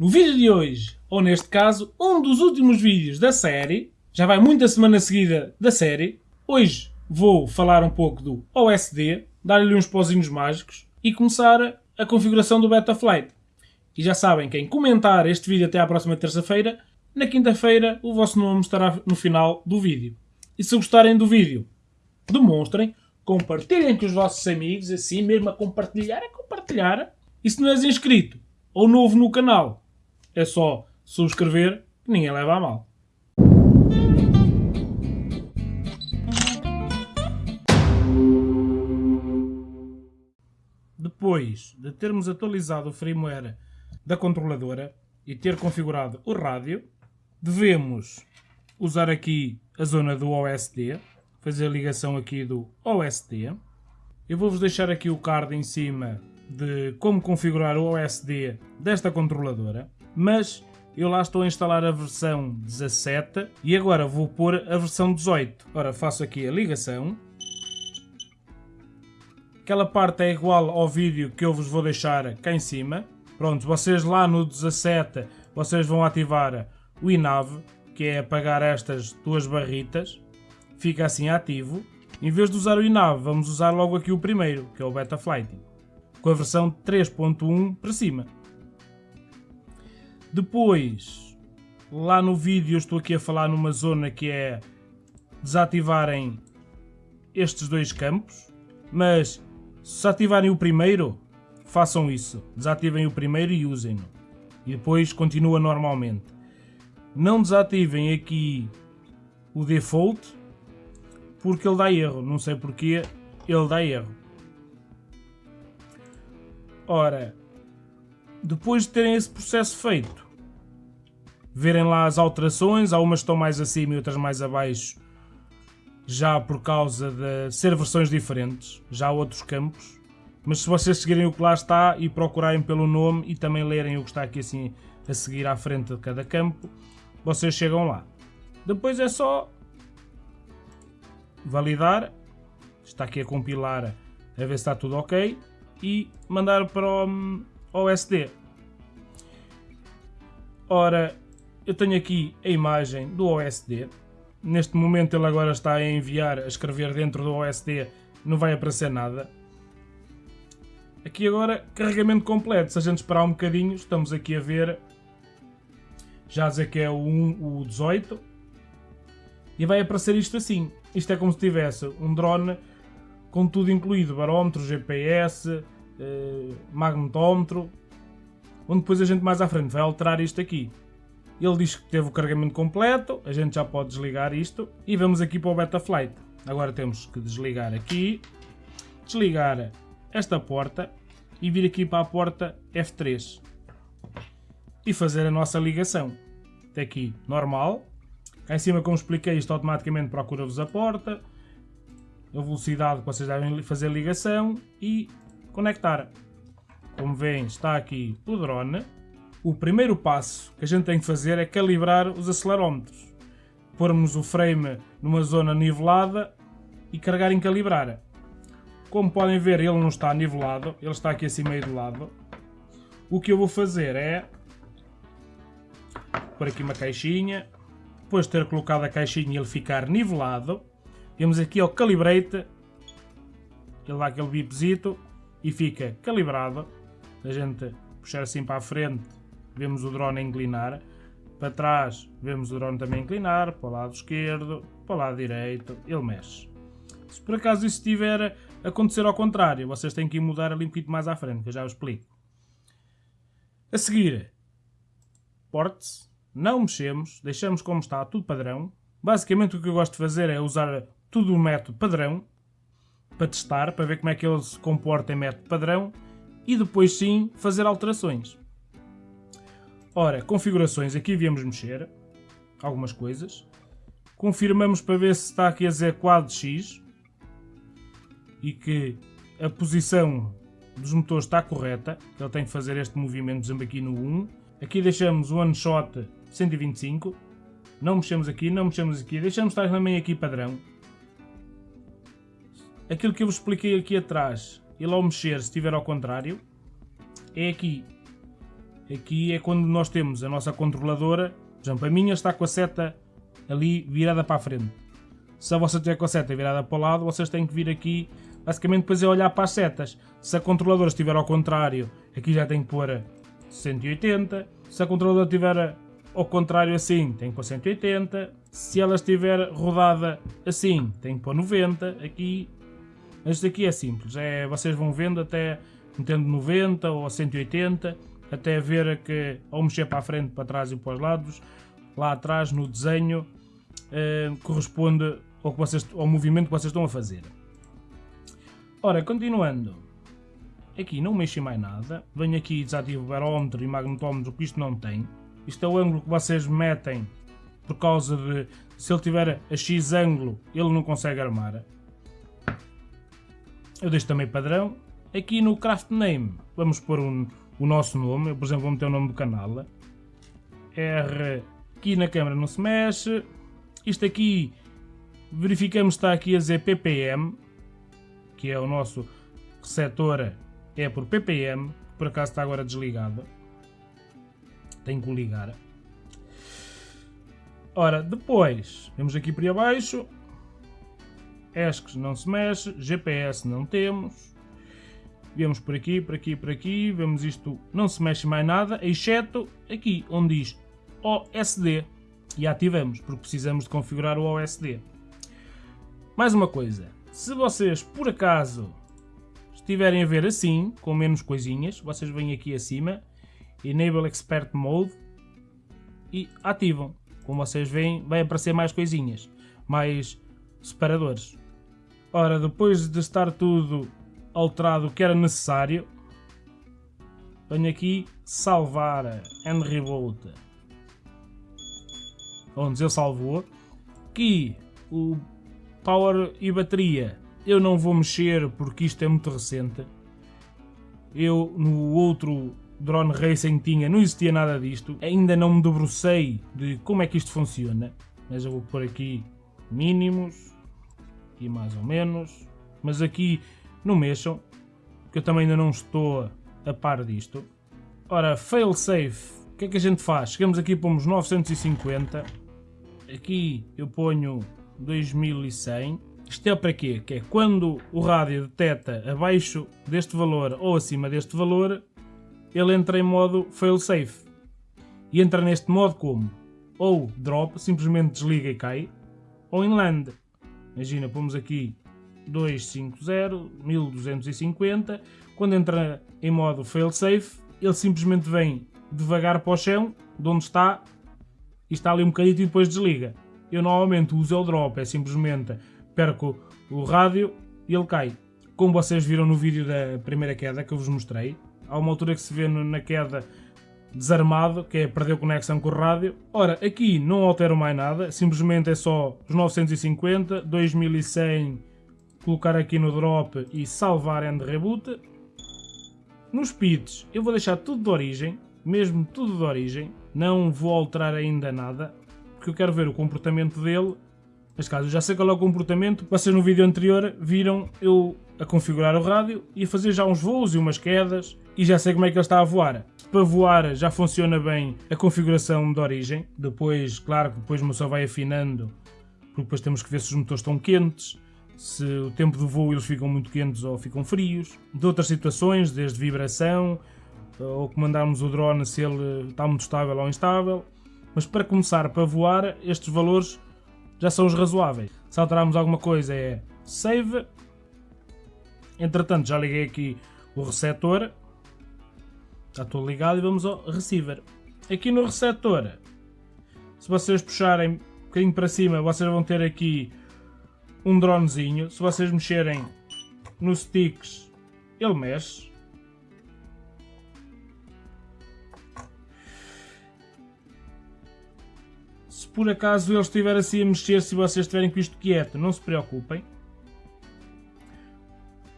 No vídeo de hoje, ou neste caso, um dos últimos vídeos da série, já vai muita semana seguida da série, hoje vou falar um pouco do OSD, dar-lhe uns pozinhos mágicos e começar a configuração do Betaflight. E já sabem, quem comentar este vídeo até à próxima terça-feira, na quinta-feira o vosso nome estará no final do vídeo. E se gostarem do vídeo, demonstrem, compartilhem com os vossos amigos, assim mesmo a compartilhar, a compartilhar. E se não és inscrito ou novo no canal, é só subscrever, que ninguém leva a mal. Depois de termos atualizado o firmware da controladora e ter configurado o rádio, devemos usar aqui a zona do OSD, fazer a ligação aqui do OSD. Eu vou-vos deixar aqui o card em cima de como configurar o OSD desta controladora, mas eu lá estou a instalar a versão 17 e agora vou pôr a versão 18. Ora, faço aqui a ligação. Aquela parte é igual ao vídeo que eu vos vou deixar cá em cima. Pronto, vocês lá no 17 vocês vão ativar o INAV, que é apagar estas duas barritas. Fica assim ativo. Em vez de usar o INAV, vamos usar logo aqui o primeiro, que é o Betaflight, com a versão 3.1 para cima. Depois, lá no vídeo estou aqui a falar numa zona que é desativarem estes dois campos, mas se ativarem o primeiro, façam isso. Desativem o primeiro e usem-no. E depois continua normalmente. Não desativem aqui o default, porque ele dá erro. Não sei porquê, ele dá erro. Ora, depois de terem esse processo feito, verem lá as alterações, há umas que estão mais acima e outras mais abaixo, já por causa de ser versões diferentes, já há outros campos. Mas se vocês seguirem o que lá está e procurarem pelo nome e também lerem o que está aqui assim a seguir à frente de cada campo, vocês chegam lá. Depois é só validar, está aqui a compilar a ver se está tudo ok e mandar para o OSD. Ora, eu tenho aqui a imagem do OSD. Neste momento ele agora está a enviar, a escrever dentro do OSD, não vai aparecer nada. Aqui agora, carregamento completo. Se a gente esperar um bocadinho, estamos aqui a ver, já dizer que é o, 1, o 18. E vai aparecer isto assim. Isto é como se tivesse um drone com tudo incluído, barómetro, GPS, eh, magnetómetro, onde depois a gente mais à frente vai alterar isto aqui. Ele diz que teve o carregamento completo, a gente já pode desligar isto e vamos aqui para o Betaflight. Agora temos que desligar aqui, desligar esta porta e vir aqui para a porta F3 e fazer a nossa ligação. Até aqui normal. Cá em cima, como expliquei, isto automaticamente procura-vos a porta, a velocidade que vocês devem fazer a ligação e conectar. Como veem, está aqui o drone. O primeiro passo que a gente tem que fazer é calibrar os acelerómetros. Pormos o frame numa zona nivelada e carregar em calibrar. Como podem ver, ele não está nivelado, ele está aqui assim meio de lado. O que eu vou fazer é pôr aqui uma caixinha, depois de ter colocado a caixinha e ele ficar nivelado, temos aqui ao Calibrate, ele dá aquele bipzito e fica calibrado. A gente puxar assim para a frente, vemos o drone inclinar. Para trás, vemos o drone também inclinar. Para o lado esquerdo, para o lado direito, ele mexe. Se por acaso isso estiver a acontecer ao contrário, vocês têm que ir mudar ali um pouquinho mais à frente, que eu já vos explico. A seguir, porte-se, não mexemos, deixamos como está, tudo padrão. Basicamente o que eu gosto de fazer é usar tudo o método padrão, para testar, para ver como é que ele se comporta em método padrão e depois sim fazer alterações. Ora, configurações, aqui viemos mexer algumas coisas. Confirmamos para ver se está aqui a dizer quadro X e que a posição dos motores está correta, ele tem que fazer este movimento, aqui no 1. Aqui deixamos o one shot 125, não mexemos aqui, não mexemos aqui, deixamos estar também aqui padrão, aquilo que eu vos expliquei aqui atrás, ele ao mexer, se estiver ao contrário, é aqui. aqui é quando nós temos a nossa controladora, por exemplo, a minha está com a seta ali virada para a frente. Se a vossa estiver com a seta virada para o lado, vocês têm que vir aqui, basicamente depois é olhar para as setas. Se a controladora estiver ao contrário, aqui já tem que pôr 180. Se a controladora estiver ao contrário assim, tem que pôr 180. Se ela estiver rodada assim, tem que pôr 90. Aqui, este aqui é simples, é, vocês vão vendo até metendo 90 ou 180, até ver que ao mexer para a frente, para trás e para os lados, lá atrás no desenho eh, corresponde ao, que vocês, ao movimento que vocês estão a fazer. Ora, continuando, aqui não mexi mais nada, venho aqui e desativo o barómetro e magnetómetro, que isto não tem. Isto é o ângulo que vocês metem por causa de se ele tiver a X ângulo ele não consegue armar. Eu deixo também padrão. Aqui no craft name vamos pôr um, o nosso nome, eu por exemplo vou meter o nome do canal. R aqui na câmera não se mexe. Isto aqui verificamos está aqui a dizer ppm, que é o nosso receptor é por ppm, por acaso está agora desligado. Tenho que ligar. Ora, depois, vemos aqui por abaixo, ESCs não se mexe, GPS não temos, vemos por aqui, por aqui, por aqui, vemos isto, não se mexe mais nada, exceto aqui, onde diz OSD, e ativamos, porque precisamos de configurar o OSD. Mais uma coisa, se vocês por acaso estiverem a ver assim, com menos coisinhas, vocês vêm aqui acima, Enable Expert Mode e ativam. Como vocês veem, vai aparecer mais coisinhas, mais separadores. Ora, depois de estar tudo alterado o que era necessário, venho aqui salvar and reboot. Onde eu salvou. Aqui o power e bateria eu não vou mexer porque isto é muito recente. Eu no outro Drone Racing tinha, não existia nada disto. Ainda não me debrucei de como é que isto funciona. Mas eu vou pôr aqui mínimos, aqui mais ou menos. Mas aqui não mexam, que eu também ainda não estou a par disto. Ora, fail safe, o que é que a gente faz? Chegamos aqui para uns 950. Aqui eu ponho 2100 isto é para quê? Que é quando o rádio detecta abaixo deste valor ou acima deste valor, ele entra em modo failsafe. E entra neste modo como? Ou drop, simplesmente desliga e cai, ou em land. Imagina, pomos aqui 250, 1250, quando entra em modo failsafe, ele simplesmente vem devagar para o chão, de onde está, e está ali um bocadinho e depois desliga. Eu normalmente uso o drop, é simplesmente perco o rádio e ele cai. Como vocês viram no vídeo da primeira queda que eu vos mostrei, há uma altura que se vê na queda desarmado, que é perder conexão com o rádio. Ora, aqui não altero mais nada, simplesmente é só os 950, 2100, colocar aqui no drop e salvar and reboot. Nos pits eu vou deixar tudo de origem, mesmo tudo de origem, não vou alterar ainda nada, porque eu quero ver o comportamento dele Neste caso, eu já sei qual é o comportamento. Vocês no vídeo anterior viram eu a configurar o rádio e a fazer já uns voos e umas quedas e já sei como é que ele está a voar. Para voar já funciona bem a configuração de origem. Depois, claro depois o motor vai afinando, porque depois temos que ver se os motores estão quentes, se o tempo do voo eles ficam muito quentes ou ficam frios. De outras situações, desde vibração, ou comandarmos o drone se ele está muito estável ou instável. Mas para começar, para voar, estes valores já são os razoáveis. Se alterarmos alguma coisa é save. Entretanto, já liguei aqui o receptor. Já estou ligado e vamos ao receiver. Aqui no receptor, se vocês puxarem um bocadinho para cima, vocês vão ter aqui um dronezinho. Se vocês mexerem nos sticks, ele mexe. por acaso ele estiver assim a mexer, se vocês estiverem com isto quieto, não se preocupem.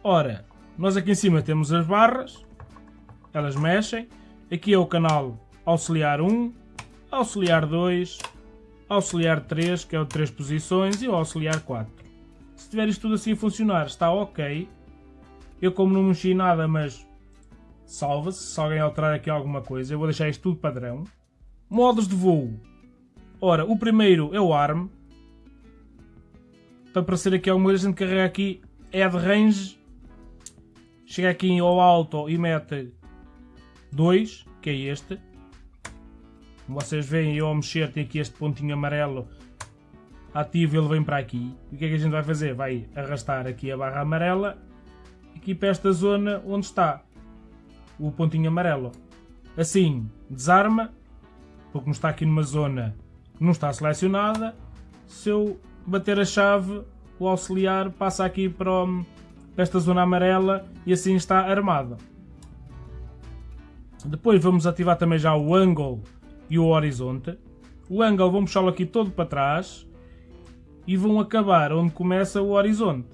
Ora, nós aqui em cima temos as barras, elas mexem. Aqui é o canal auxiliar 1, auxiliar 2, auxiliar 3, que é o 3 posições, e o auxiliar 4. Se tiver isto tudo assim a funcionar, está ok. Eu como não mexi nada, mas salva-se, se alguém alterar aqui alguma coisa, eu vou deixar isto tudo padrão. Modos de voo. Ora, o primeiro é o ARM. Para aparecer aqui alguma coisa, a gente carrega aqui Add Range. Chega aqui ao alto e mete 2, que é este. Como vocês veem, eu ao mexer tem aqui este pontinho amarelo ativo, ele vem para aqui. E o que é que a gente vai fazer? Vai arrastar aqui a barra amarela aqui para esta zona onde está o pontinho amarelo. Assim, desarma, porque como está aqui numa zona que não está selecionada, se eu bater a chave, o auxiliar passa aqui para, para esta zona amarela e assim está armado. Depois vamos ativar também já o angle e o horizonte. O angle vamos puxá-lo aqui todo para trás e vão acabar onde começa o horizonte.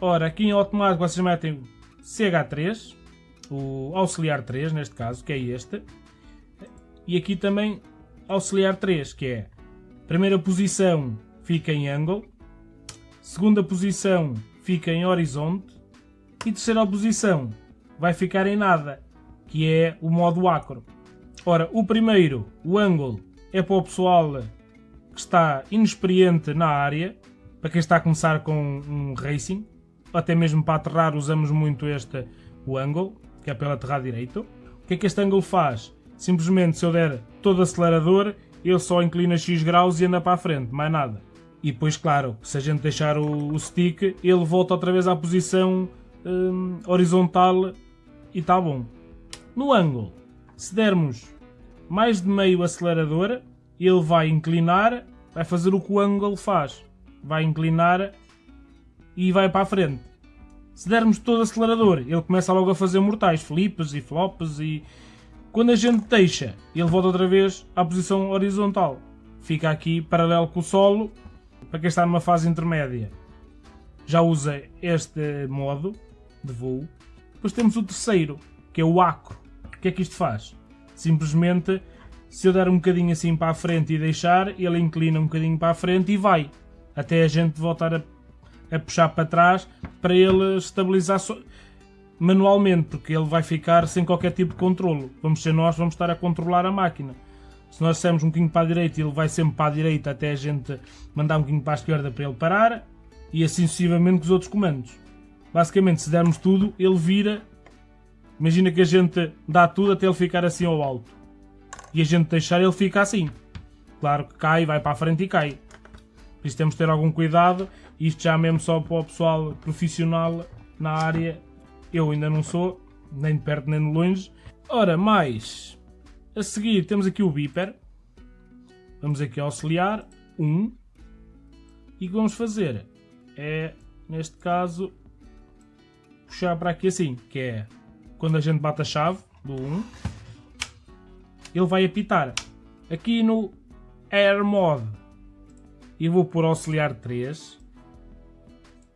Ora, aqui em automático vocês metem CH3, o auxiliar 3 neste caso, que é este, e aqui também auxiliar 3, que é primeira posição fica em angle, segunda posição fica em horizonte e terceira posição vai ficar em nada, que é o modo acro. Ora, o primeiro, o angle, é para o pessoal que está inexperiente na área, para quem está a começar com um racing, até mesmo para aterrar usamos muito este o angle, que é pelo aterrar direito. O que é que este ângulo faz? Simplesmente se eu der todo acelerador, ele só inclina X graus e anda para a frente, mais nada. E depois, claro, se a gente deixar o, o stick, ele volta outra vez à posição hum, horizontal e está bom. No ângulo, se dermos mais de meio acelerador, ele vai inclinar, vai fazer o que o ângulo faz. Vai inclinar e vai para a frente. Se dermos todo acelerador, ele começa logo a fazer mortais, flips e flops e... Quando a gente deixa, ele volta outra vez à posição horizontal. Fica aqui paralelo com o solo, para quem está numa fase intermédia. Já usa este modo de voo. Depois temos o terceiro, que é o acro. O que é que isto faz? Simplesmente, se eu der um bocadinho assim para a frente e deixar, ele inclina um bocadinho para a frente e vai. Até a gente voltar a a puxar para trás para ele estabilizar so manualmente, porque ele vai ficar sem qualquer tipo de controlo. Vamos ser nós, vamos estar a controlar a máquina. Se nós dissermos um bocadinho para a direita, ele vai sempre para a direita até a gente mandar um bocadinho para a esquerda para ele parar e assim sucessivamente com os outros comandos. Basicamente, se dermos tudo, ele vira. Imagina que a gente dá tudo até ele ficar assim ao alto e a gente deixar, ele fica assim. Claro que cai, vai para a frente e cai. Por isso temos de ter algum cuidado. Isto já mesmo só para o pessoal profissional na área. Eu ainda não sou, nem de perto nem de longe. Ora, mais. A seguir temos aqui o beeper. Vamos aqui auxiliar. 1. Um, e o que vamos fazer é, neste caso, puxar para aqui assim, que é quando a gente bate a chave do 1, ele vai apitar. Aqui no Air Mode e vou por auxiliar 3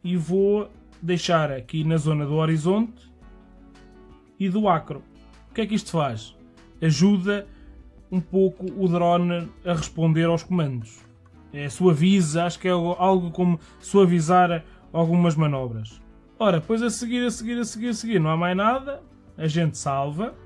e vou deixar aqui na zona do horizonte e do acro. O que é que isto faz? Ajuda um pouco o drone a responder aos comandos. É, suaviza, acho que é algo como suavizar algumas manobras. Ora, depois a seguir, a seguir, a seguir, a seguir, não há mais nada. A gente salva.